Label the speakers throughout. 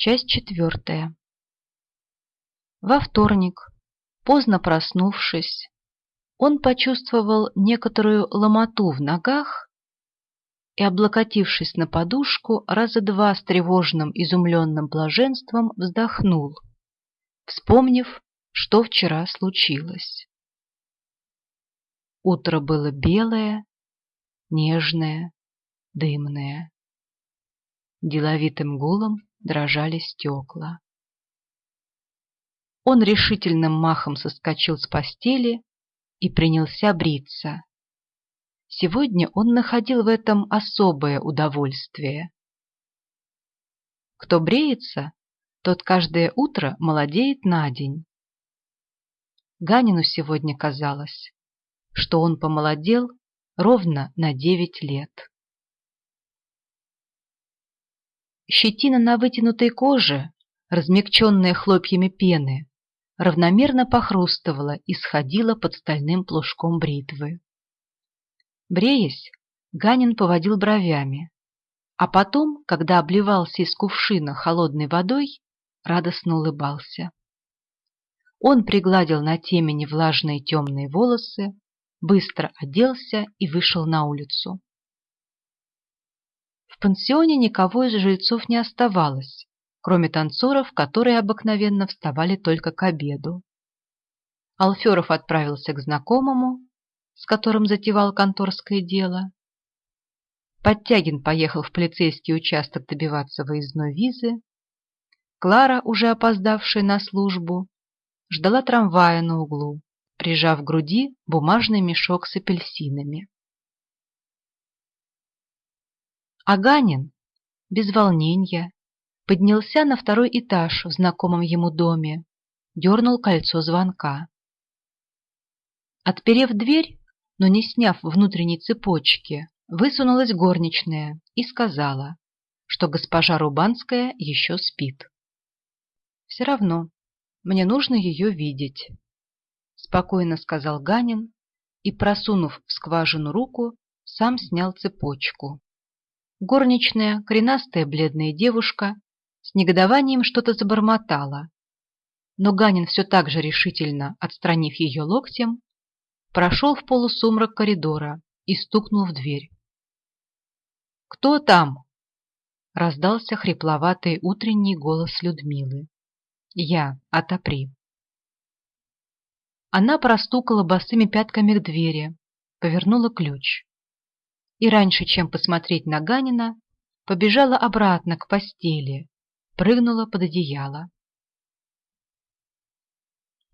Speaker 1: Часть четвертая. Во вторник, поздно проснувшись, он почувствовал некоторую ломоту в ногах и, облокотившись на подушку, раза два с тревожным изумленным блаженством вздохнул, вспомнив, что вчера случилось. Утро было белое, нежное, дымное. Деловитым гулом дрожали стекла. Он решительным махом соскочил с постели и принялся бриться. Сегодня он находил в этом особое удовольствие. Кто бреется, тот каждое утро молодеет на день. Ганину сегодня казалось, что он помолодел ровно на девять лет. Щетина на вытянутой коже, размягченная хлопьями пены, равномерно похрустывала и сходила под стальным плужком бритвы. Бреясь, Ганин поводил бровями, а потом, когда обливался из кувшина холодной водой, радостно улыбался. Он пригладил на темени влажные темные волосы, быстро оделся и вышел на улицу. В пансионе никого из жильцов не оставалось, кроме танцоров, которые обыкновенно вставали только к обеду. Алферов отправился к знакомому, с которым затевал конторское дело. Подтягин поехал в полицейский участок добиваться выездной визы. Клара, уже опоздавшая на службу, ждала трамвая на углу, прижав к груди бумажный мешок с апельсинами. Аганин, без волнения, поднялся на второй этаж в знакомом ему доме, дернул кольцо звонка. Отперев дверь, но не сняв внутренней цепочки, высунулась горничная и сказала, что госпожа Рубанская еще спит. «Все равно, мне нужно ее видеть», — спокойно сказал Ганин и, просунув в скважину руку, сам снял цепочку. Горничная, коренастая бледная девушка, с негодованием что-то забормотала. Но Ганин все так же решительно, отстранив ее локтем, прошел в полусумрак коридора и стукнул в дверь. «Кто там?» — раздался хрипловатый утренний голос Людмилы. «Я, отопри». Она простукала босыми пятками к двери, повернула ключ и раньше, чем посмотреть на Ганина, побежала обратно к постели, прыгнула под одеяло.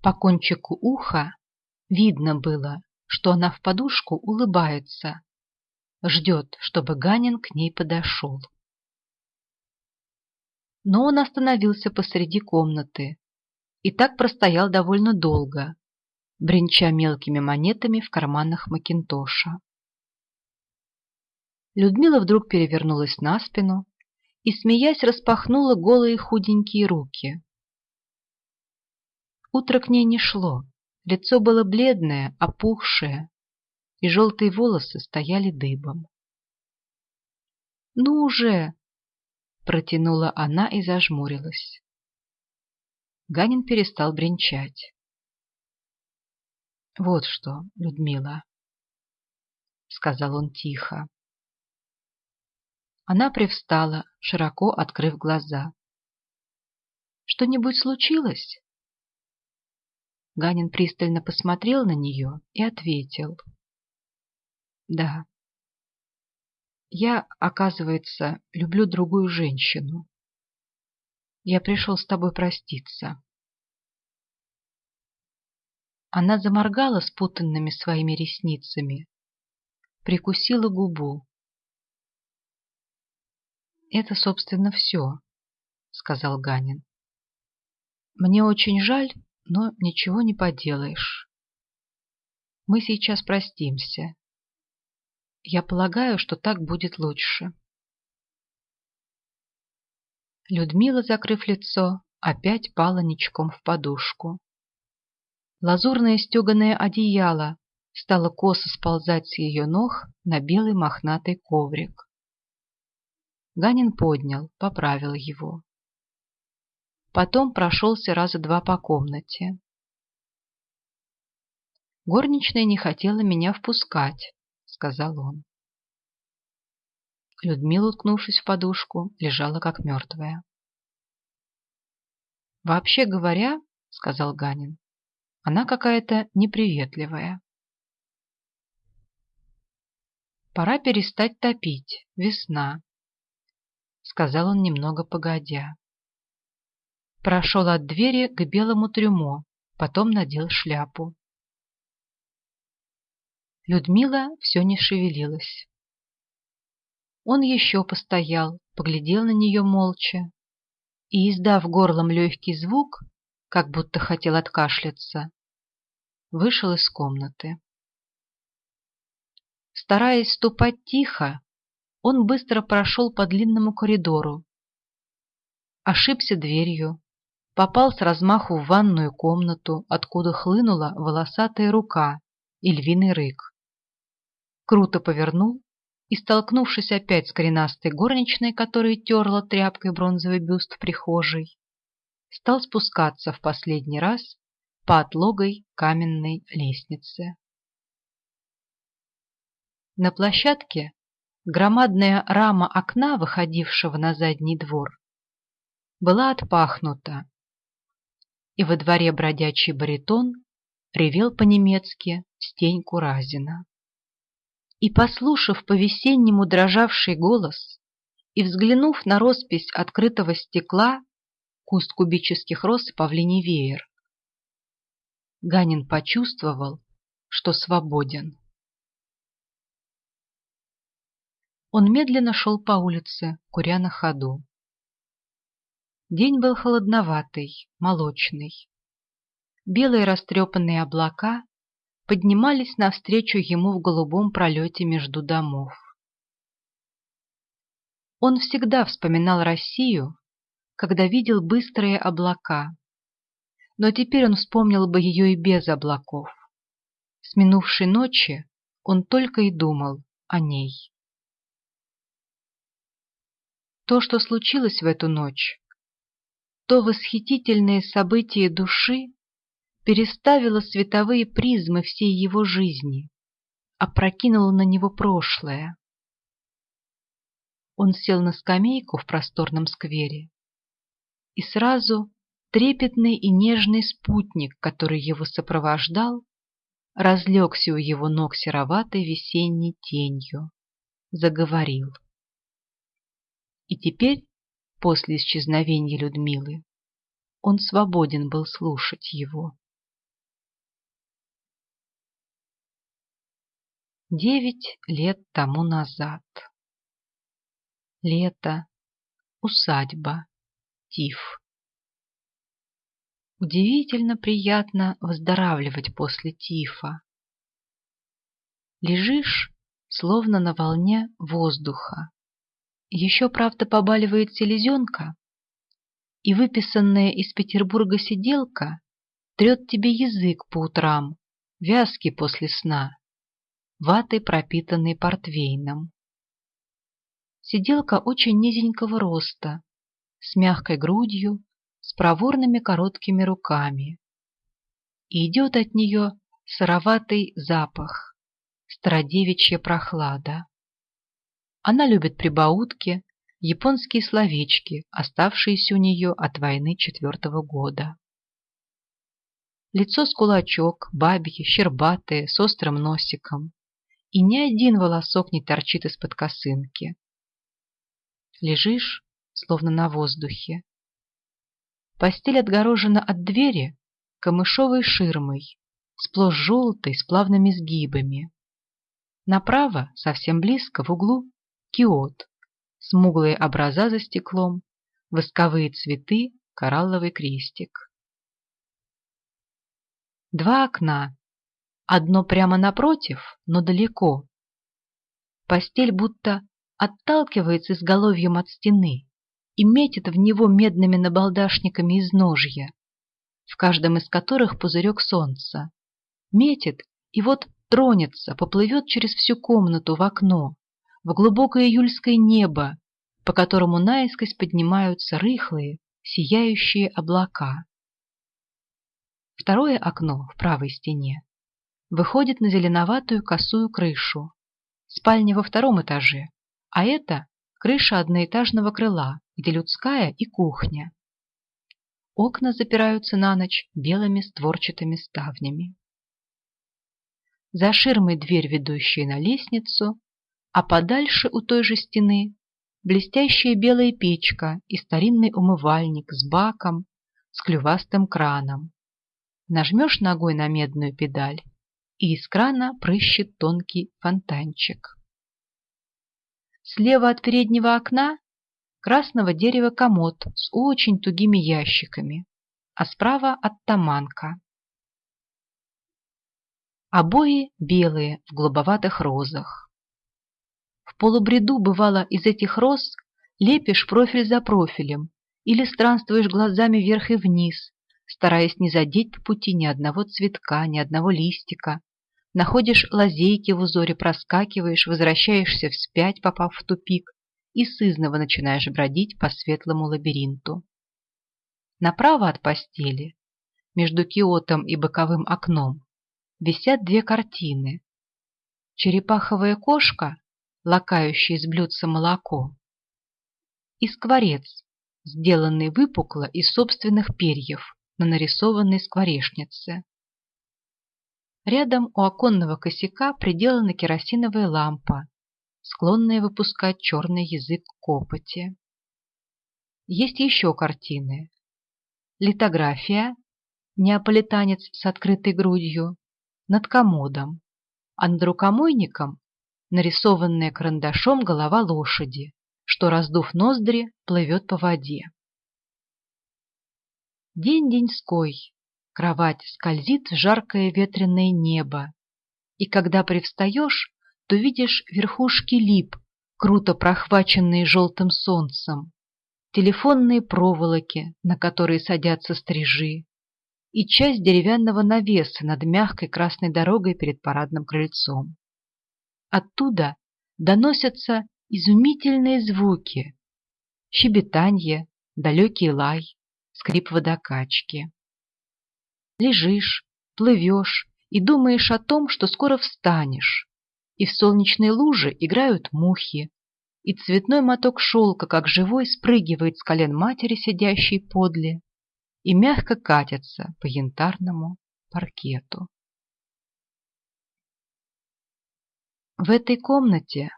Speaker 1: По кончику уха видно было, что она в подушку улыбается, ждет, чтобы Ганин к ней подошел. Но он остановился посреди комнаты и так простоял довольно долго, бренча мелкими монетами в карманах Макинтоша. Людмила вдруг перевернулась на спину и, смеясь, распахнула голые худенькие руки. Утро к ней не шло, лицо было бледное, опухшее, и желтые волосы стояли дыбом. «Ну уже!» — протянула она и зажмурилась. Ганин перестал бренчать. «Вот что, Людмила», — сказал он тихо. Она привстала, широко открыв глаза. «Что-нибудь случилось?» Ганин пристально посмотрел на нее и ответил. «Да. Я, оказывается, люблю другую женщину. Я пришел с тобой проститься». Она заморгала спутанными своими ресницами, прикусила губу. Это, собственно, все, сказал Ганин. Мне очень жаль, но ничего не поделаешь. Мы сейчас простимся. Я полагаю, что так будет лучше. Людмила, закрыв лицо, опять пала ничком в подушку. Лазурное стеганое одеяло стало косо сползать с ее ног на белый мохнатый коврик. Ганин поднял, поправил его. Потом прошелся раза два по комнате. «Горничная не хотела меня впускать», — сказал он. Людмила, уткнувшись в подушку, лежала как мертвая. «Вообще говоря, — сказал Ганин, — она какая-то неприветливая. Пора перестать топить, весна, — сказал он немного погодя. Прошел от двери к белому трюмо, потом надел шляпу. Людмила все не шевелилась. Он еще постоял, поглядел на нее молча и, издав горлом легкий звук, как будто хотел откашляться, вышел из комнаты. Стараясь ступать тихо, он быстро прошел по длинному коридору, ошибся дверью, попал с размаху в ванную комнату, откуда хлынула волосатая рука и львиный рык. Круто повернул и, столкнувшись опять с коренастой горничной, которая терла тряпкой бронзовый бюст в прихожей, стал спускаться в последний раз по отлогой каменной лестнице. На площадке громадная рама окна, выходившего на задний двор, была отпахнута, и во дворе бродячий баритон ревел по-немецки стеньку Разина и, послушав по-весеннему дрожавший голос и взглянув на роспись открытого стекла, куст кубических роз и павлиний веер, Ганин почувствовал, что свободен. Он медленно шел по улице, куря на ходу. День был холодноватый, молочный. Белые растрепанные облака поднимались навстречу ему в голубом пролете между домов. Он всегда вспоминал Россию, когда видел быстрые облака, но теперь он вспомнил бы ее и без облаков. С минувшей ночи он только и думал о ней. То, что случилось в эту ночь, то восхитительное событие души, переставила световые призмы всей его жизни, опрокинула на него прошлое. Он сел на скамейку в просторном сквере, и сразу трепетный и нежный спутник, который его сопровождал, разлегся у его ног сероватой весенней тенью, заговорил. И теперь, после исчезновения Людмилы, он свободен был слушать его. Девять лет тому назад. Лето, усадьба, тиф. Удивительно приятно выздоравливать после тифа. Лежишь, словно на волне воздуха. Еще, правда, побаливает селезенка, и выписанная из Петербурга сиделка трет тебе язык по утрам, вязкий после сна ватой, пропитанной портвейном. Сиделка очень низенького роста, с мягкой грудью, с проворными короткими руками. И идет от нее сыроватый запах, стародевичья прохлада. Она любит прибаутки, японские словечки, оставшиеся у нее от войны четвертого года. Лицо с кулачок, бабье, щербатое, с острым носиком и ни один волосок не торчит из-под косынки. Лежишь, словно на воздухе. Постель отгорожена от двери камышовой ширмой, сплошь желтой, с плавными сгибами. Направо, совсем близко, в углу, киот, смуглые образа за стеклом, восковые цветы, коралловый крестик. Два окна, Одно прямо напротив, но далеко. Постель будто отталкивается изголовьем от стены и метит в него медными набалдашниками из ножья, в каждом из которых пузырек солнца. Метит и вот тронется, поплывет через всю комнату в окно, в глубокое июльское небо, по которому наискось поднимаются рыхлые, сияющие облака. Второе окно в правой стене выходит на зеленоватую косую крышу. Спальня во втором этаже, а это крыша одноэтажного крыла, где людская и кухня. Окна запираются на ночь белыми створчатыми ставнями. За ширмой дверь, ведущая на лестницу, а подальше у той же стены блестящая белая печка и старинный умывальник с баком, с клювастым краном. Нажмешь ногой на медную педаль, и из крана прыщет тонкий фонтанчик. Слева от переднего окна красного дерева комод с очень тугими ящиками, а справа оттаманка. Обои белые в голубоватых розах. В полубреду, бывало, из этих роз лепишь профиль за профилем или странствуешь глазами вверх и вниз, стараясь не задеть по пути ни одного цветка, ни одного листика. Находишь лазейки в узоре, проскакиваешь, возвращаешься вспять, попав в тупик, и сызново начинаешь бродить по светлому лабиринту. Направо от постели, между киотом и боковым окном, висят две картины. Черепаховая кошка, лакающая из блюдца молоко, и скворец, сделанный выпукло из собственных перьев на нарисованной скворечнице. Рядом у оконного косяка приделана керосиновая лампа склонные выпускать черный язык копоти. Есть еще картины. Литография, неаполитанец с открытой грудью, над комодом, а над рукомойником нарисованная карандашом голова лошади, что, раздув ноздри, плывет по воде. День деньской, кровать скользит в жаркое ветреное небо, и когда привстаешь, то видишь верхушки лип, круто прохваченные желтым солнцем, телефонные проволоки, на которые садятся стрижи, и часть деревянного навеса над мягкой красной дорогой перед парадным крыльцом. Оттуда доносятся изумительные звуки, щебетанье, далекий лай, скрип водокачки. Лежишь, плывешь и думаешь о том, что скоро встанешь, и в солнечной луже играют мухи, и цветной моток шелка, как живой, спрыгивает с колен матери, сидящей подле, и мягко катится по янтарному паркету. В этой комнате,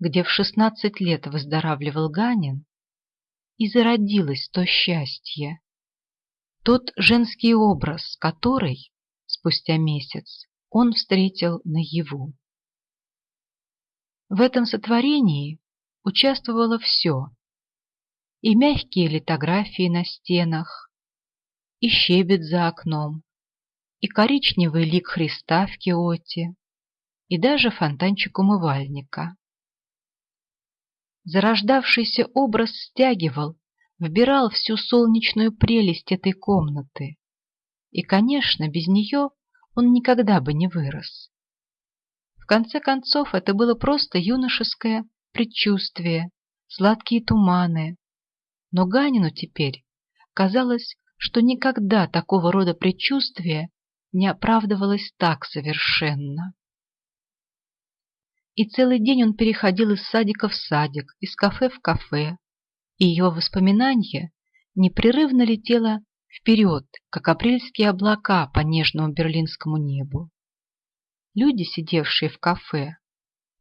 Speaker 1: где в шестнадцать лет выздоравливал Ганин, и зародилось то счастье, тот женский образ, который, спустя месяц, он встретил наяву. В этом сотворении участвовало все. И мягкие литографии на стенах, и щебет за окном, и коричневый лик Христа в киоте, и даже фонтанчик умывальника. Зарождавшийся образ стягивал, вбирал всю солнечную прелесть этой комнаты, и, конечно, без нее он никогда бы не вырос. В конце концов, это было просто юношеское предчувствие, сладкие туманы. Но Ганину теперь казалось, что никогда такого рода предчувствие не оправдывалось так совершенно. И целый день он переходил из садика в садик, из кафе в кафе, и его воспоминание непрерывно летело вперед, как апрельские облака по нежному берлинскому небу. Люди, сидевшие в кафе,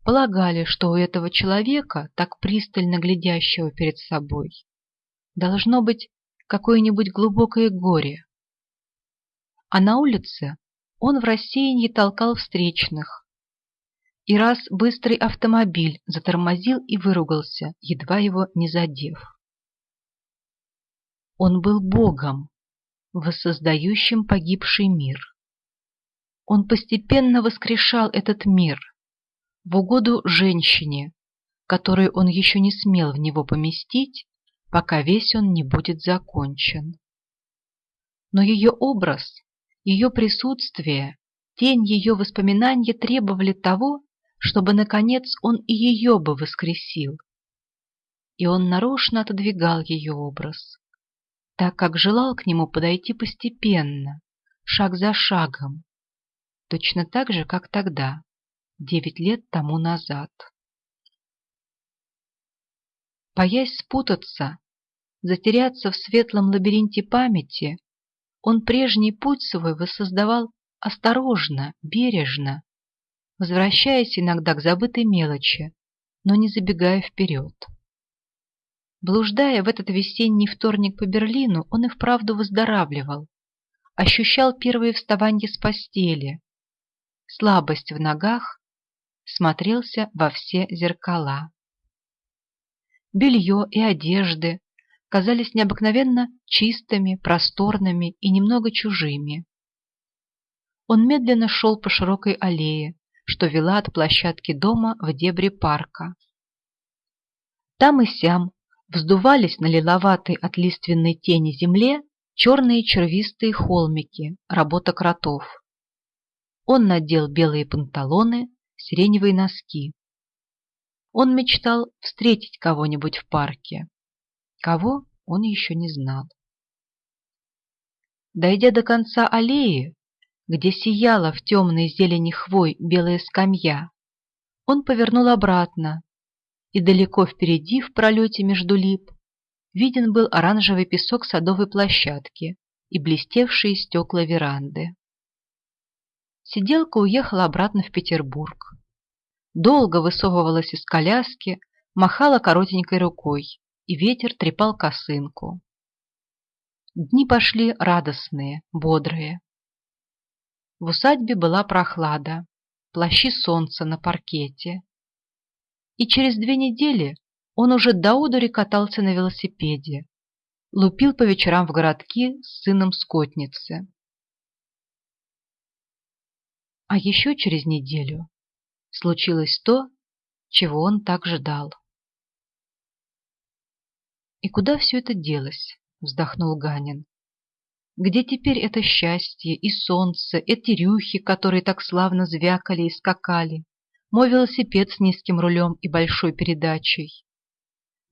Speaker 1: полагали, что у этого человека, так пристально глядящего перед собой, должно быть какое-нибудь глубокое горе. А на улице он в рассеянии толкал встречных. И раз быстрый автомобиль затормозил и выругался, едва его не задев. Он был Богом, воссоздающим погибший мир. Он постепенно воскрешал этот мир в угоду женщине, которую он еще не смел в него поместить, пока весь он не будет закончен. Но ее образ, ее присутствие, тень ее воспоминания требовали того, чтобы, наконец, он и ее бы воскресил. И он нарочно отодвигал ее образ, так как желал к нему подойти постепенно, шаг за шагом, точно так же, как тогда, девять лет тому назад. Боясь спутаться, затеряться в светлом лабиринте памяти, он прежний путь свой воссоздавал осторожно, бережно, возвращаясь иногда к забытой мелочи, но не забегая вперед. Блуждая в этот весенний вторник по Берлину, он и вправду выздоравливал, ощущал первые вставания с постели, слабость в ногах, смотрелся во все зеркала. Белье и одежды казались необыкновенно чистыми, просторными и немного чужими. Он медленно шел по широкой аллее, что вела от площадки дома в дебри парка. Там и сям вздувались на лиловатой от лиственной тени земле черные червистые холмики, работа кротов. Он надел белые панталоны, сиреневые носки. Он мечтал встретить кого-нибудь в парке. Кого, он еще не знал. Дойдя до конца аллеи, где сияла в темной зелени хвой белая скамья, он повернул обратно, и далеко впереди, в пролете между лип, виден был оранжевый песок садовой площадки и блестевшие стекла веранды. Сиделка уехала обратно в Петербург. Долго высовывалась из коляски, махала коротенькой рукой, и ветер трепал косынку. Дни пошли радостные, бодрые. В усадьбе была прохлада, плащи солнца на паркете. И через две недели он уже до удури катался на велосипеде, лупил по вечерам в городки с сыном скотницы. А еще через неделю случилось то, чего он так ждал. «И куда все это делось?» — вздохнул Ганин. Где теперь это счастье и солнце, эти рюхи, которые так славно звякали и скакали, мой велосипед с низким рулем и большой передачей?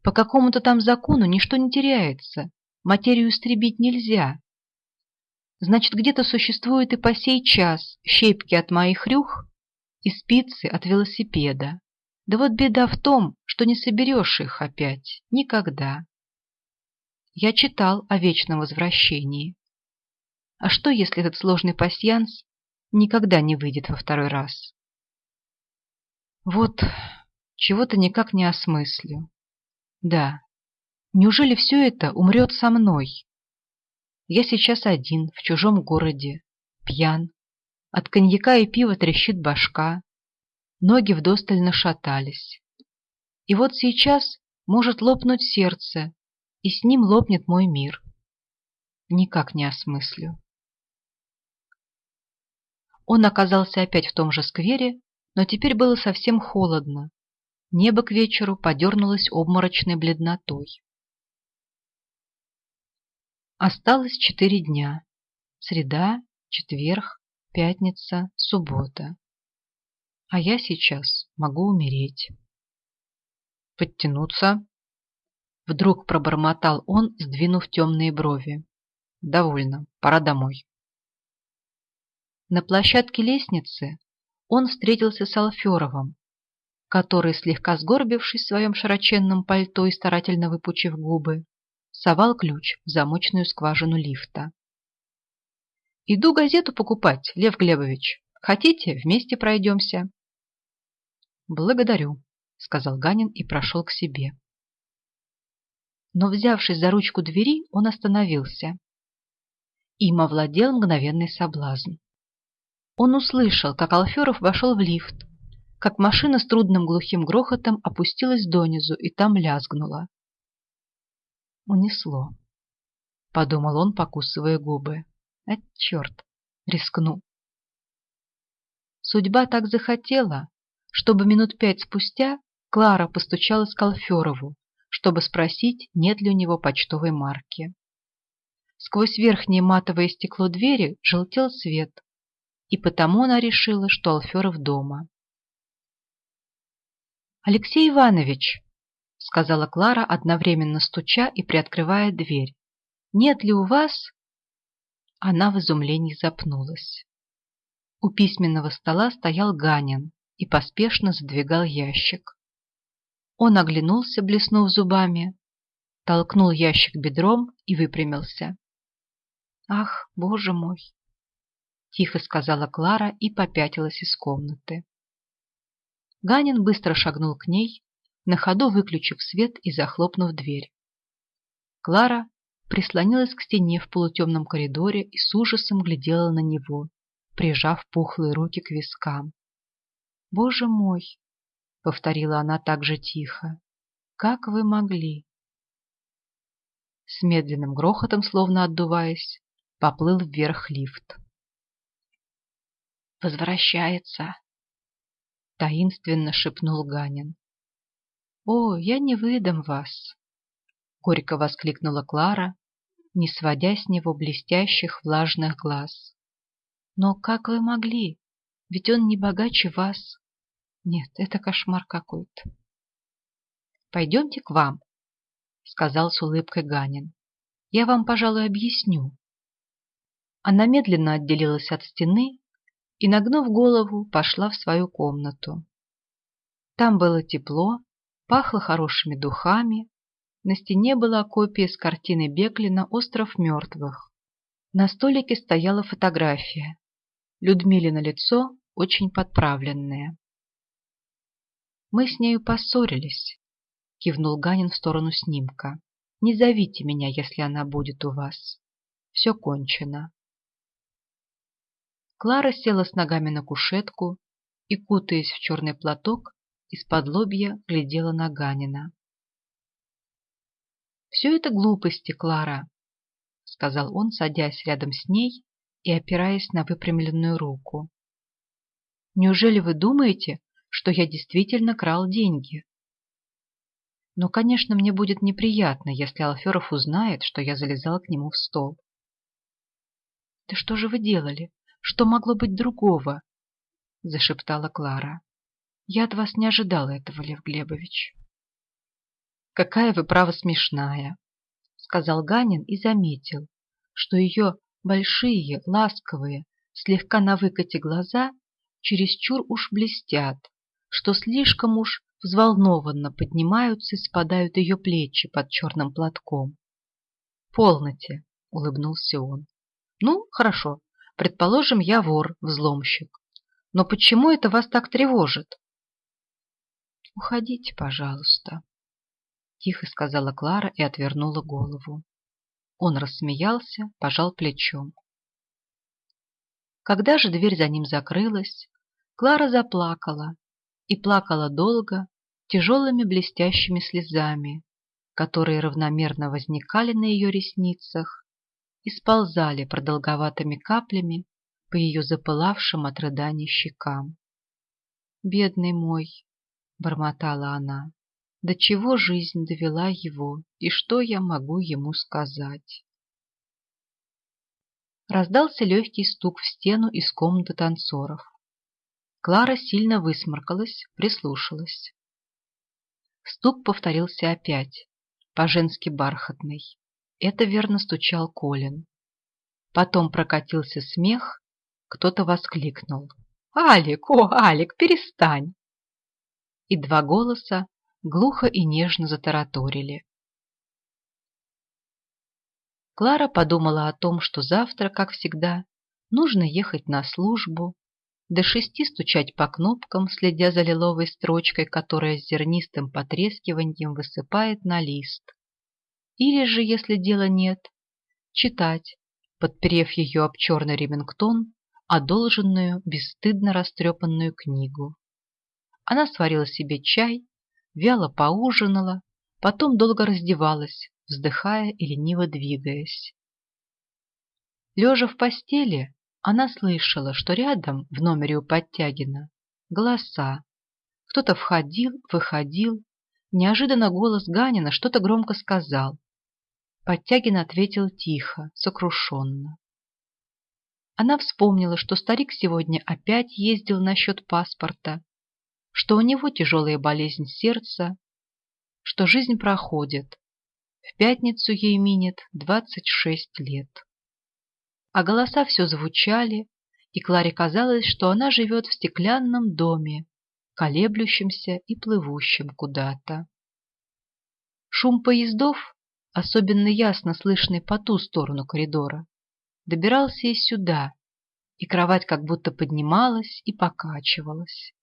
Speaker 1: По какому-то там закону ничто не теряется, материю истребить нельзя. Значит, где-то существует и по сей час щепки от моих рюх и спицы от велосипеда. Да вот беда в том, что не соберешь их опять никогда. Я читал о вечном возвращении. А что, если этот сложный пасьянс никогда не выйдет во второй раз? Вот чего-то никак не осмыслю. Да, неужели все это умрет со мной? Я сейчас один, в чужом городе, пьян. От коньяка и пива трещит башка. Ноги вдосталь нашатались. И вот сейчас может лопнуть сердце, и с ним лопнет мой мир. Никак не осмыслю. Он оказался опять в том же сквере, но теперь было совсем холодно. Небо к вечеру подернулось обморочной бледнотой. Осталось четыре дня. Среда, четверг, пятница, суббота. А я сейчас могу умереть. Подтянуться. Вдруг пробормотал он, сдвинув темные брови. Довольно, пора домой. На площадке лестницы он встретился с Алферовым, который, слегка сгорбившись в своем широченном пальто и старательно выпучив губы, совал ключ в замочную скважину лифта. «Иду газету покупать, Лев Глебович. Хотите, вместе пройдемся?» «Благодарю», — сказал Ганин и прошел к себе. Но, взявшись за ручку двери, он остановился. Им овладел мгновенный соблазн. Он услышал, как Алферов вошел в лифт, как машина с трудным глухим грохотом опустилась донизу и там лязгнула. «Унесло», — подумал он, покусывая губы. «А черт, рискну». Судьба так захотела, чтобы минут пять спустя Клара постучалась к Алферову, чтобы спросить, нет ли у него почтовой марки. Сквозь верхнее матовое стекло двери желтел свет, и потому она решила, что Алферов дома. «Алексей Иванович!» — сказала Клара, одновременно стуча и приоткрывая дверь. нет ли у вас...» Она в изумлении запнулась. У письменного стола стоял Ганин и поспешно задвигал ящик. Он оглянулся, блеснув зубами, толкнул ящик бедром и выпрямился. «Ах, боже мой!» – тихо сказала Клара и попятилась из комнаты. Ганин быстро шагнул к ней, на ходу выключив свет и захлопнув дверь. Клара прислонилась к стене в полутемном коридоре и с ужасом глядела на него, прижав пухлые руки к вискам. «Боже мой!» — повторила она так же тихо. «Как вы могли?» С медленным грохотом, словно отдуваясь, поплыл вверх лифт. «Возвращается!» — таинственно шепнул Ганин. «О, я не выдам вас!» — горько воскликнула Клара, не сводя с него блестящих влажных глаз. «Но как вы могли? Ведь он не богаче вас!» «Нет, это кошмар какой-то!» «Пойдемте к вам», — сказал с улыбкой Ганин. «Я вам, пожалуй, объясню». Она медленно отделилась от стены и, нагнув голову, пошла в свою комнату. Там было тепло, пахло хорошими духами, на стене была копия с картины Беклина «Остров мертвых». На столике стояла фотография. Людмилина лицо очень подправленное. «Мы с нею поссорились», — кивнул Ганин в сторону снимка. «Не зовите меня, если она будет у вас. Все кончено». Клара села с ногами на кушетку и, кутаясь в черный платок, из-под лобья глядела на Ганина. «Все это глупости, Клара», — сказал он, садясь рядом с ней и опираясь на выпрямленную руку. «Неужели вы думаете, что я действительно крал деньги?» Но, конечно, мне будет неприятно, если Алферов узнает, что я залезал к нему в стол. «Да что же вы делали? Что могло быть другого? — зашептала Клара. — Я от вас не ожидала этого, Лев Глебович. — Какая вы, право, смешная, — сказал Ганин и заметил, что ее большие, ласковые, слегка на выкате глаза чересчур уж блестят, что слишком уж взволнованно поднимаются и спадают ее плечи под черным платком. «Полноте!» — улыбнулся он. «Ну, хорошо, Предположим, я вор, взломщик. Но почему это вас так тревожит? Уходите, пожалуйста, тихо сказала Клара и отвернула голову. Он рассмеялся, пожал плечом. Когда же дверь за ним закрылась, Клара заплакала и плакала долго, тяжелыми блестящими слезами, которые равномерно возникали на ее ресницах и сползали продолговатыми каплями по ее запылавшим от рыданий щекам. «Бедный мой!» — бормотала она. «До чего жизнь довела его, и что я могу ему сказать?» Раздался легкий стук в стену из комнаты танцоров. Клара сильно высморкалась, прислушалась. Стук повторился опять, по-женски бархатный. Это верно стучал Колин. Потом прокатился смех, кто-то воскликнул. «Алик, о, Алик, перестань!» И два голоса глухо и нежно затараторили. Клара подумала о том, что завтра, как всегда, нужно ехать на службу, до шести стучать по кнопкам, следя за лиловой строчкой, которая с зернистым потрескиванием высыпает на лист. Или же, если дела нет, читать, подперев ее об черный ремингтон, одолженную, бесстыдно растрепанную книгу. Она сварила себе чай, вяло поужинала, потом долго раздевалась, вздыхая и лениво двигаясь. Лежа в постели, она слышала, что рядом, в номере у Подтягина, голоса. Кто-то входил, выходил. Неожиданно голос Ганина что-то громко сказал. Подтягин ответил тихо, сокрушенно. Она вспомнила, что старик сегодня опять ездил насчет паспорта, что у него тяжелая болезнь сердца, что жизнь проходит, В пятницу ей минет двадцать шесть лет. А голоса все звучали, и Кларе казалось, что она живет в стеклянном доме, колеблющемся и плывущем куда-то. Шум поездов, особенно ясно слышный по ту сторону коридора, добирался и сюда, и кровать как будто поднималась и покачивалась.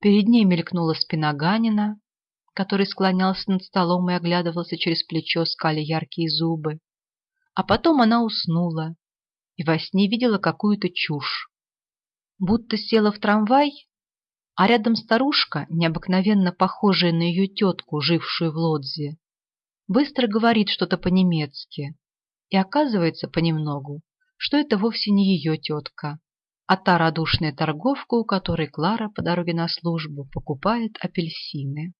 Speaker 1: Перед ней мелькнула спина Ганина, который склонялся над столом и оглядывался через плечо, скали яркие зубы. А потом она уснула и во сне видела какую-то чушь. Будто села в трамвай, а рядом старушка, необыкновенно похожая на ее тетку, жившую в Лодзе, быстро говорит что-то по-немецки, и оказывается понемногу, что это вовсе не ее тетка, а та радушная торговка, у которой Клара по дороге на службу покупает апельсины.